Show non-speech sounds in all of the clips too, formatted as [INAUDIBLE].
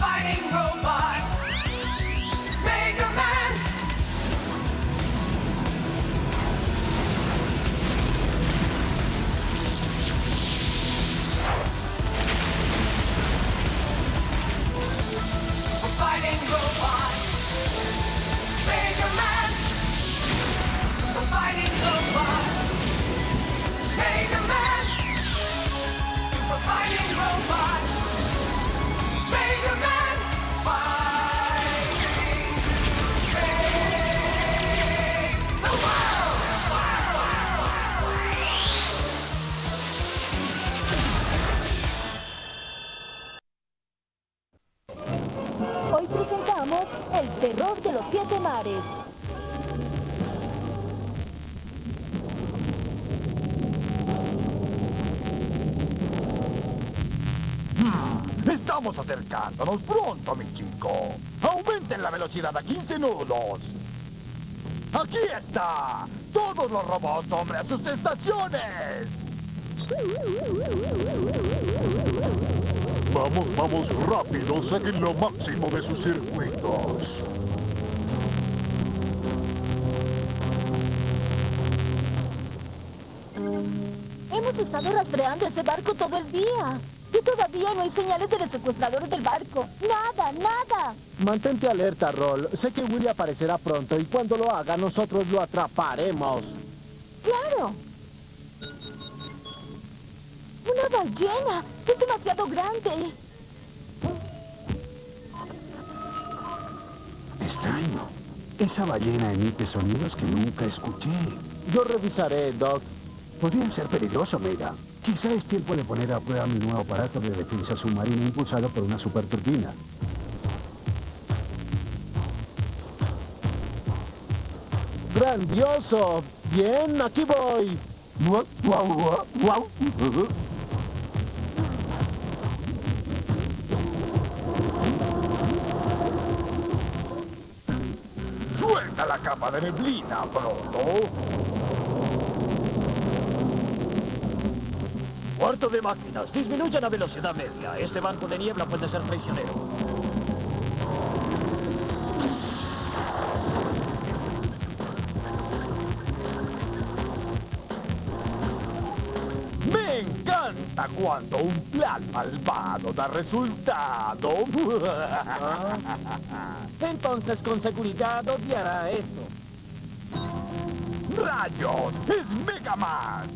fighting. Velocidad a 15 nudos. Aquí está. Todos los robots, hombre, a sus estaciones. Vamos, vamos rápido. Saquen lo máximo de sus circuitos. Hemos estado rastreando ese barco todo el día. Y todavía no hay señales de los secuestradores del barco. Nada, nada. Mantente alerta, Roll. Sé que Willy aparecerá pronto y cuando lo haga nosotros lo atraparemos. Claro. Una ballena. Es demasiado grande. Extraño. Esa ballena emite sonidos que nunca escuché. Yo revisaré, Doc. Podrían ser peligrosos, Mega. Quizá es tiempo de poner a prueba mi nuevo aparato de defensa submarina impulsado por una superturbina. ¡Grandioso! Bien, aquí voy. Suelta la capa de neblina, pronto. Cuarto de máquinas, disminuyan la velocidad media. Este banco de niebla puede ser traicionero. Me encanta cuando un plan malvado da resultado. [LAUGHS] Entonces, con seguridad, odiará esto. ¡Rayos! ¡Es Mega Man!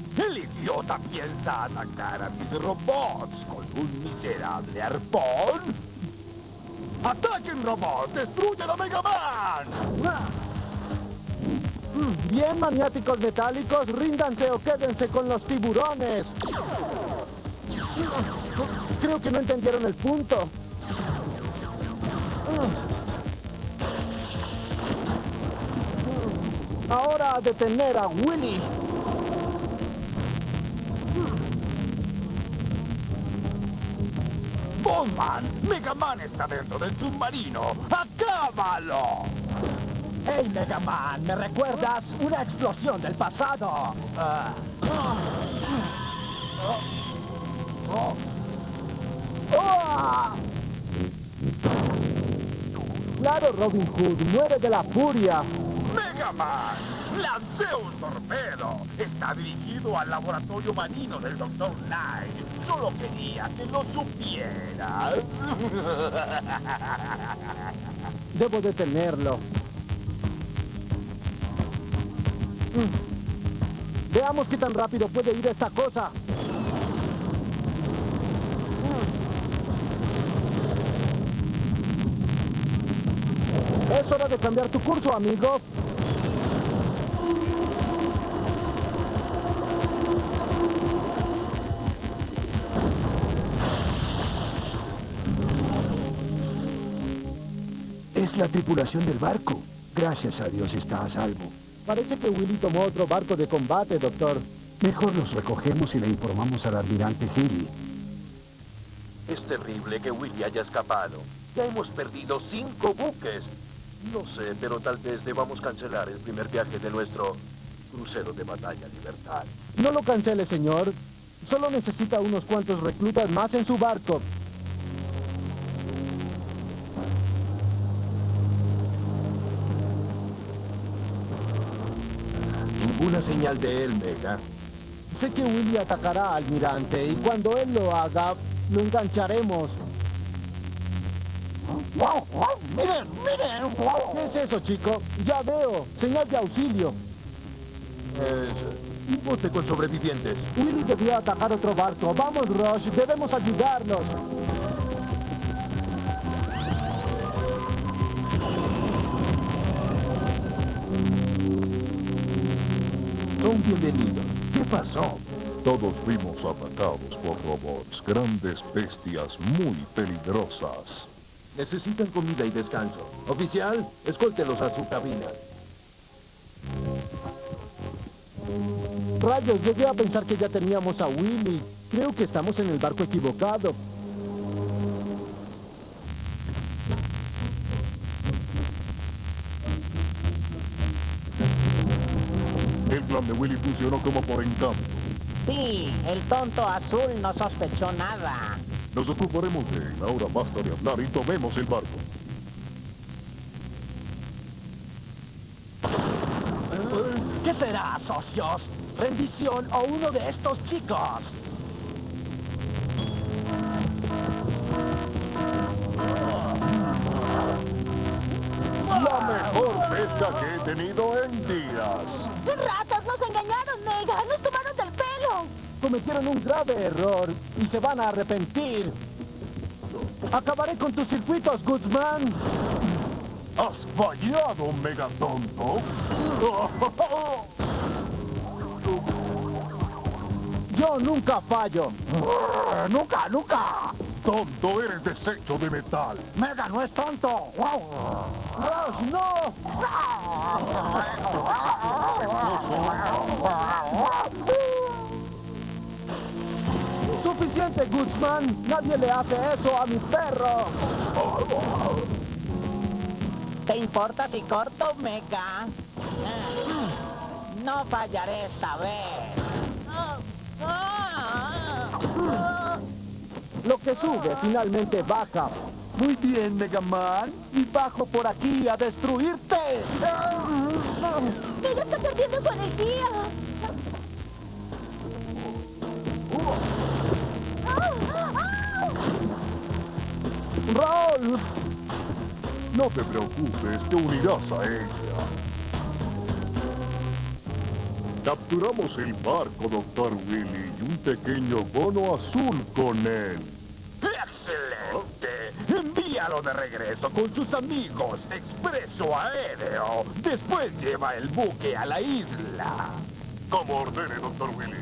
Idiota piensa atacar a mis robots con un miserable arpón. ¡Ataquen robots! ¡Destruyen a Mega Man! Bien, maniáticos metálicos, ríndanse o quédense con los tiburones. Creo que no entendieron el punto. Ahora a detener a Willy. ¡Bombman! ¡Mega Man está dentro del submarino! ¡Acábalo! ¡Hey, Mega Man! ¿Me recuerdas? Una explosión del pasado. Claro, Robin Hood, muere de la furia. ¡Mega Man! ¡Lancé un torpedo! Está dirigido al laboratorio marino del Dr. Light. Solo quería que lo supieras. [LAUGHS] Debo detenerlo. Veamos qué tan rápido puede ir esta cosa. Es hora de cambiar tu curso, amigo. La tripulación del barco. Gracias a Dios está a salvo. Parece que Willy tomó otro barco de combate, doctor. Mejor los recogemos y le informamos al almirante Healy. Es terrible que Willy haya escapado. Ya hemos perdido cinco buques. No sé, pero tal vez debamos cancelar el primer viaje de nuestro crucero de batalla Libertad. No lo cancele, señor. Solo necesita unos cuantos reclutas más en su barco. Señal de él, Mega. Sé que Willy atacará al almirante y cuando él lo haga, lo engancharemos. ¡Miren, miren! ¿Qué es eso, chico? Ya veo. Señal de auxilio. Es un bote con sobrevivientes. Willy debió atacar otro barco. Vamos, Rush. Debemos ayudarlos. Son bienvenidos. ¿Qué pasó? Todos fuimos atacados por robots, grandes bestias muy peligrosas. Necesitan comida y descanso. Oficial, escóltelos a su cabina. Rayos, llegué a pensar que ya teníamos a Willy. Creo que estamos en el barco equivocado. Plan de Willy funcionó como por encanto. Sí, el tonto azul no sospechó nada. Nos ocuparemos de él. Ahora basta de hablar y tomemos el barco. ¿Qué será, socios? ¿Rendición o uno de estos chicos? Mejor pesca que he tenido en días. ¡Ratas! ¡Nos engañaron, Mega! ¡Nos tomaron del pelo! Cometieron un grave error y se van a arrepentir. Acabaré con tus circuitos, Guzmán. ¡Has fallado, megatonto! Yo nunca fallo. [LAUGHS] ¡Nunca, nunca! ¡Tonto, eres desecho de metal! ¡Mega no es tonto! ¡Rush, no! ¡Suficiente, Guzmán! ¡Nadie le hace eso a mi perro! ¿Te importa si corto, Mega? No fallaré esta vez. Lo que sube finalmente baja. Muy bien, Mega Man. Y bajo por aquí a destruirte. ¡Mega está perdiendo su energía! ¡Roll! No te preocupes, te unirás a ella. Capturamos el barco, Doctor Willy, y un pequeño bono azul con él. De regreso con sus amigos. Expreso aéreo. Después lleva el buque a la isla. Como ordene, Doctor Willy.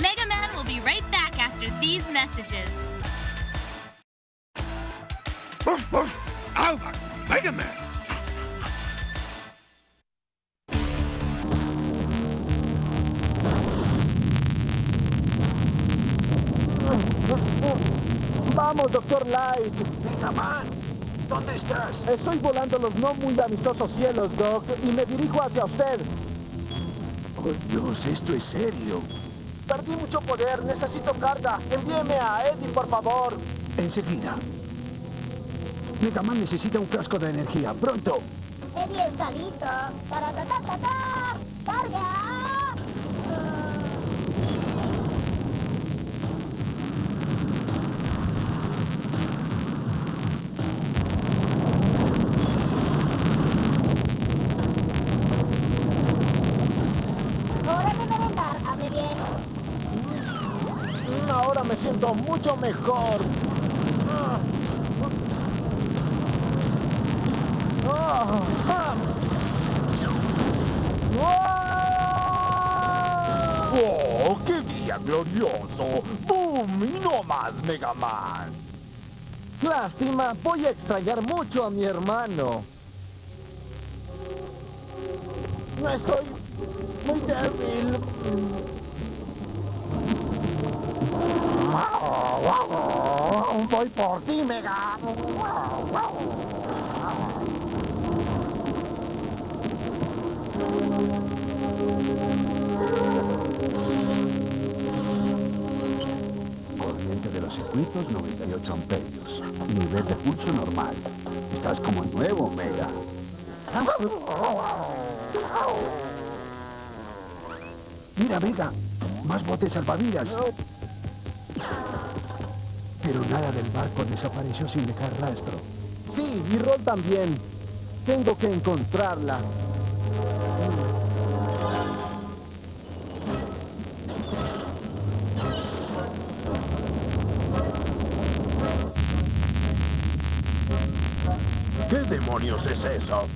Mega Man will be right back after these messages. Man, ¿dónde estás? Estoy volando los no muy amistosos cielos, Doc, y me dirijo hacia usted. Oh, Dios, esto es serio. Perdí mucho poder, necesito carga. Envíeme a Eddie, por favor. Enseguida. Mega Man necesita un frasco de energía. ¡Pronto! Eddie está listo. ¡Carga! Hora de merendar, hable bien. Mm, Ahora me siento mucho mejor. ¡Oh, qué día glorioso! ¡Boom! Y no más, Mega Man. Lástima, voy a extrañar mucho a mi hermano. No estoy muy débil. Voy por ti, Mega. Corriente de los circuitos 98 amperios. Nivel de pulso normal. Estás como nuevo, Mega. Mira, Mega. Más botes salvavidas. Pero nada del barco desapareció sin dejar rastro. Sí, y Rol también. Tengo que encontrarla. ¿Qué demonios es eso?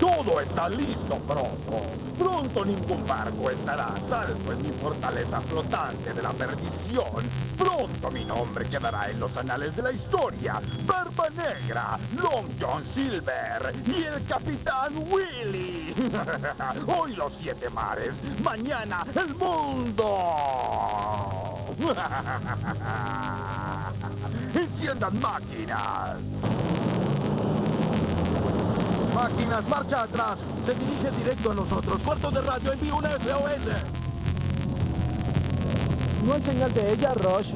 Todo está listo pronto. Pronto ningún barco estará a salvo en mi fortaleza flotante de la perdición. Pronto mi nombre quedará en los anales de la historia. Barba Negra, Long John Silver y el Capitán Willy. [LAUGHS] Hoy los siete mares, mañana el mundo. [LAUGHS] ¡Enciendan máquinas! Máquinas, marcha atrás. Se dirige directo a nosotros. Cuarto de radio, envío una SOS. No hay señal de ella, Rush.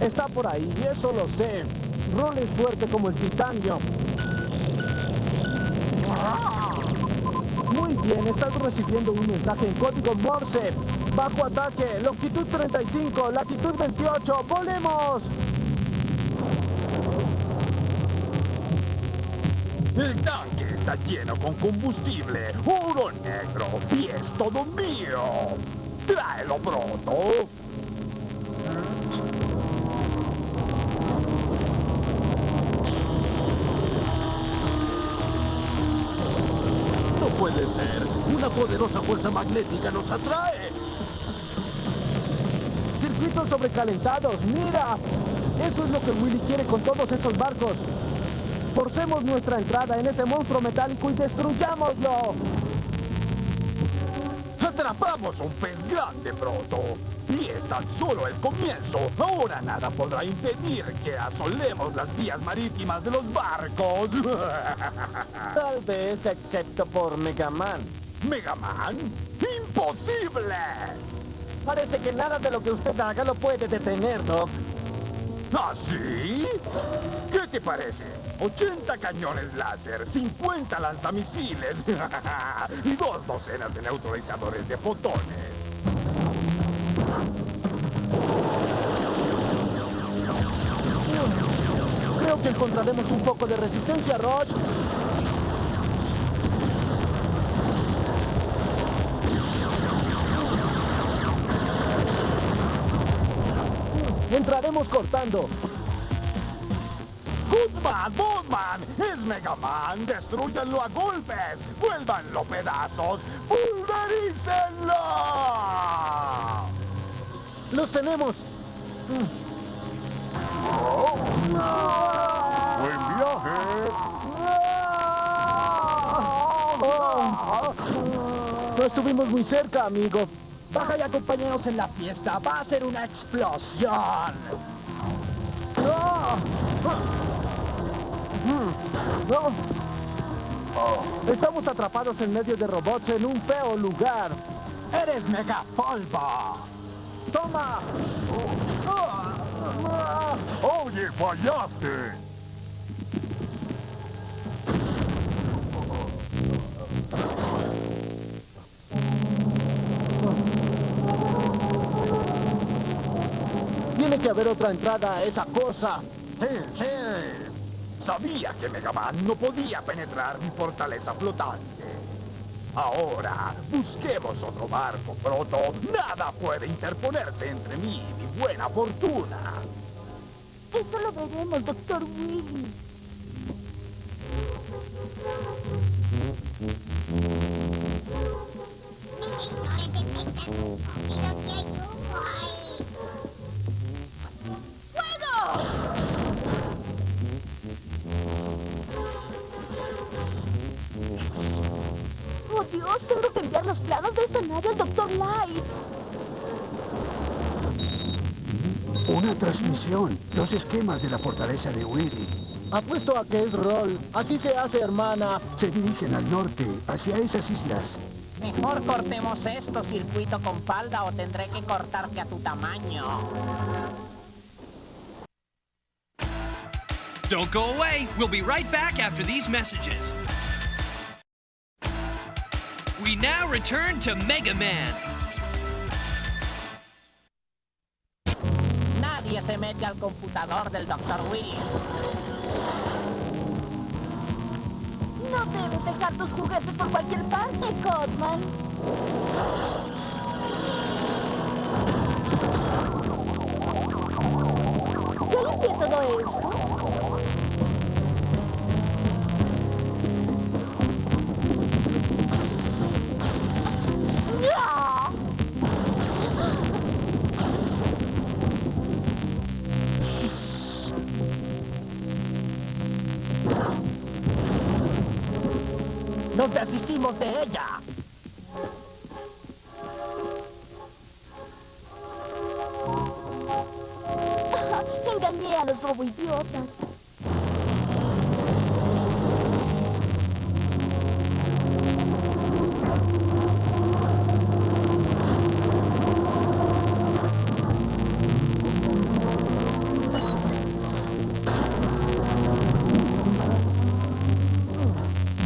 Está por ahí, y eso lo sé. Roll es fuerte como el titanio. Muy bien, estás recibiendo un mensaje en código Morse. Bajo ataque, longitud 35, latitud 28, ¡volemos! El tanque está lleno con combustible, oro negro, y es todo mío. Tráelo pronto. No puede ser. Una poderosa fuerza magnética nos atrae. Circuitos sobrecalentados, mira. Eso es lo que Willy quiere con todos estos barcos. Forcemos nuestra entrada en ese monstruo metálico y destruyámoslo. Atrapamos un pez grande pronto. Y es tan solo el comienzo. Ahora nada podrá impedir que asolemos las vías marítimas de los barcos. [LAUGHS] Tal vez, excepto por Mega Man. ¿Mega Man? ¡Imposible! Parece que nada de lo que usted haga lo puede detener, Doc. ¿Ah, sí? ¿Qué te parece? 80 cañones láser, 50 lanzamisiles [LAUGHS] y dos docenas de neutralizadores de fotones. Creo que encontraremos un poco de resistencia, Roche. Entraremos cortando. ¡Goodman! ¡Botman! ¡Es Mega Man! ¡Destruyanlo a golpes! ¡Vuélvanlo pedazos! ¡Pulverícenlo! ¡Los tenemos! ¡Buen viaje! No estuvimos muy cerca, amigo. Baja y acompáñanos en la fiesta. Va a ser una explosión. No. Estamos atrapados en medio de robots en un feo lugar. ¡Eres mega polvo! ¡Toma! ¡Oye, fallaste! Tiene que haber otra entrada a esa cosa. ¡Sí, sí! Sabía que Mega Man no podía penetrar mi fortaleza flotante. Ahora, busquemos otro barco pronto. Nada puede interponerse entre mí y mi buena fortuna. Eso lo veremos, Doctor Willy. ¡Oh, los planos de esta nave al Doctor Light. Una transmisión. Dos esquemas de la fortaleza de Willy. Apuesto a que es Roll. Así se hace, hermana. Se dirigen al norte, hacia esas islas. Mejor cortemos esto, circuito con falda, o tendré que cortarte a tu tamaño. Don't go away. We'll be right back after these messages. We now return to Mega Man. Nadie se mete al computador del Dr. Willy. No debes dejar tus juguetes por cualquier parte, Codman. Yo limpié todo esto.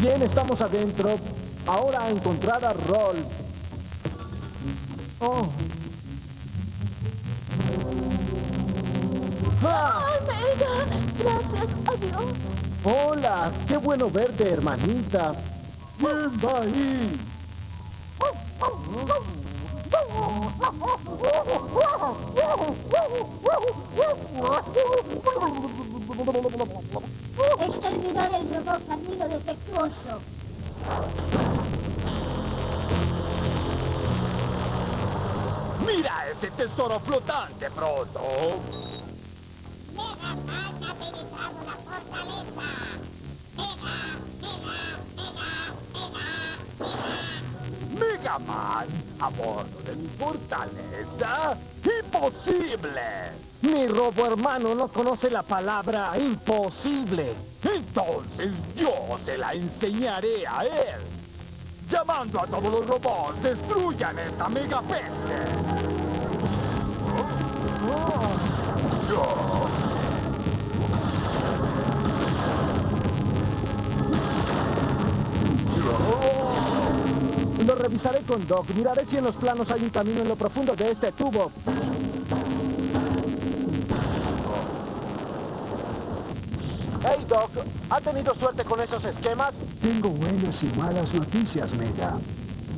Bien, estamos adentro. Ahora a encontrar a Roll. Oh. ¡Ah! ¡Omega! Gracias, adiós. Hola, qué bueno verte, hermanita. ¿Quién va ahí? Exterminó el robot camino defectuoso. ¡Mira ese tesoro flotante, pronto! ¡Mega Man! ¿A bordo de mi fortaleza? ¡Imposible! Mi robo hermano no conoce la palabra imposible. Entonces yo se la enseñaré a él. Llamando a todos los robots, destruyan esta mega peste. Lo revisaré con Doc. Miraré si en los planos hay un camino en lo profundo de este tubo. Doc. ¿Ha tenido suerte con esos esquemas? Tengo buenas y malas noticias, Mega.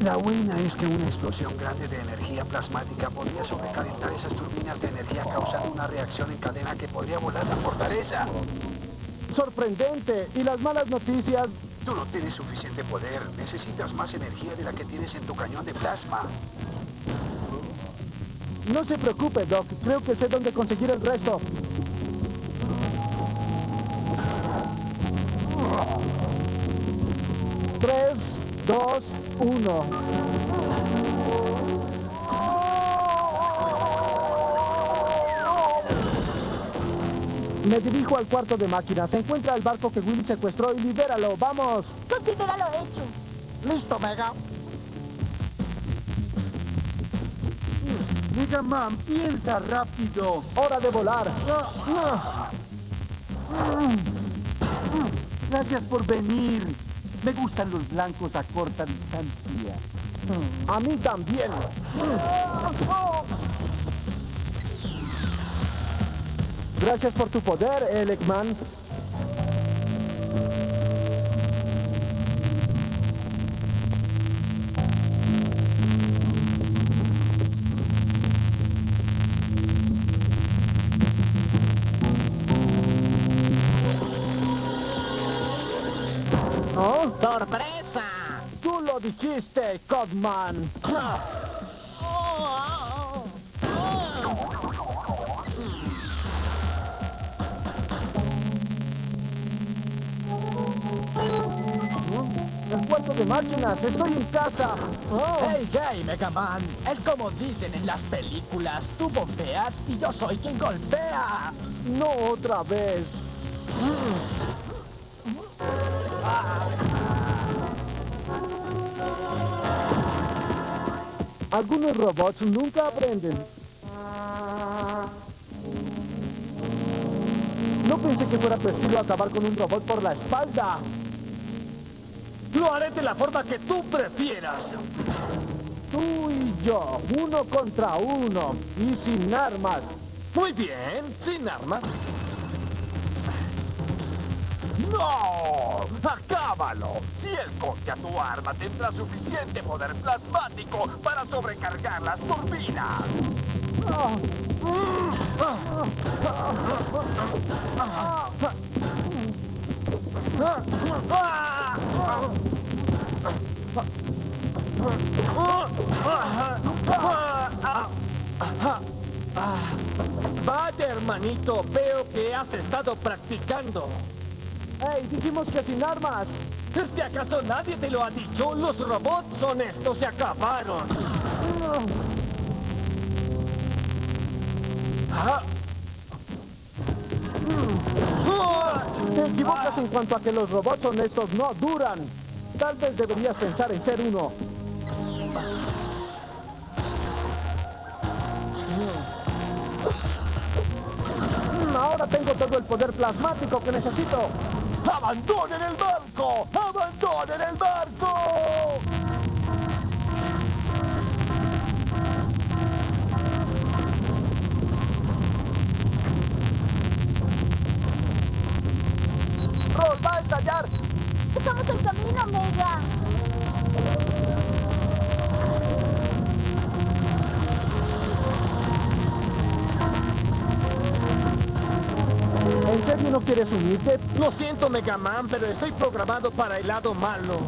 La buena es que una explosión grande de energía plasmática podría sobrecalentar esas turbinas de energía causando una reacción en cadena que podría volar la fortaleza. Sorprendente. ¿Y las malas noticias? Tú no tienes suficiente poder. Necesitas más energía de la que tienes en tu cañón de plasma. No se preocupe, Doc. Creo que sé dónde conseguir el resto. Tres, dos, uno. Me dirijo al cuarto de máquinas. Se encuentra el barco que Willy secuestró y libéralo. ¡Vamos! Considéralo hecho. ¡Listo, Mega! Mega Man, piensa rápido. ¡Hora de volar! Gracias por venir. Me gustan los blancos a corta distancia. A mí también. Gracias por tu poder, Elecman. ¿Oh? ¡Sorpresa! Tú lo dijiste, Codman. Cuarto de máquinas, estoy en casa. Oh. ¡Hey, hey, Mega Man! Es como dicen en las películas, tú bombeas y yo soy quien golpea. No otra vez. Algunos robots nunca aprenden. No pensé que fuera tu estilo acabar con un robot por la espalda. Lo haré de la forma que tú prefieras. Tú y yo, uno contra uno, y sin armas. Muy bien, sin armas. ¡No! ¡Acábalo! Si él copia tu arma, tendrá suficiente poder plasmático para sobrecargar las turbinas. Vaya, hermanito, veo que has estado practicando. ¡Ey, dijimos que sin armas! ¿Es que acaso nadie te lo ha dicho? Los robots honestos se acabaron. Ah. Te equivocas en cuanto a que los robots honestos no duran. Tal vez deberías pensar en ser uno. Mm, Ahora tengo todo el poder plasmático que necesito. ¡Abandonen el barco! ¡Abandonen el barco! ¡Ross, va a estallar! ¡Estamos en camino, Mega! No quieres unirte? Lo siento, Mega Man, pero estoy programado para el lado malo.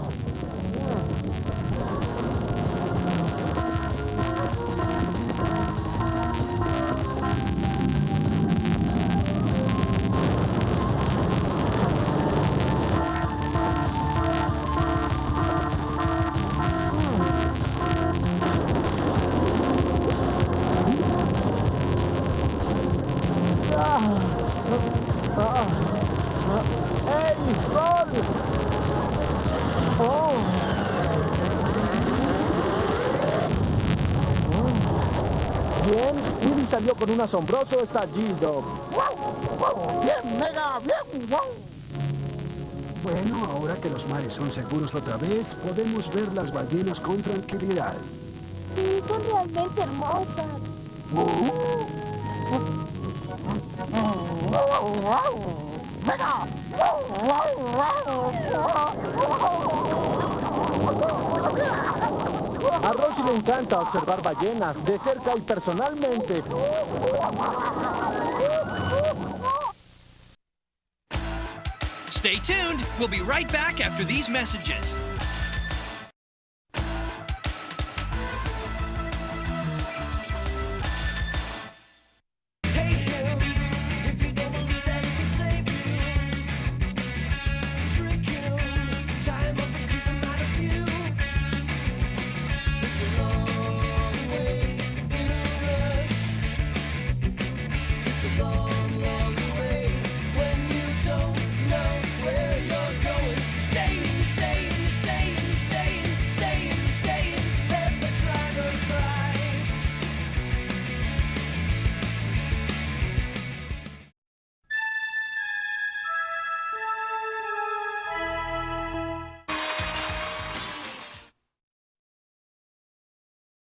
Bien, Willy salió con un asombroso estallido. ¡Bien, Mega! ¡Bien! ¡Wow! Bueno, ahora que los mares son seguros otra vez, podemos ver las ballenas con tranquilidad. Sí, son realmente hermosas. A Rosy le encanta observar ballenas de cerca y personalmente. Stay tuned. We'll be right back after these messages.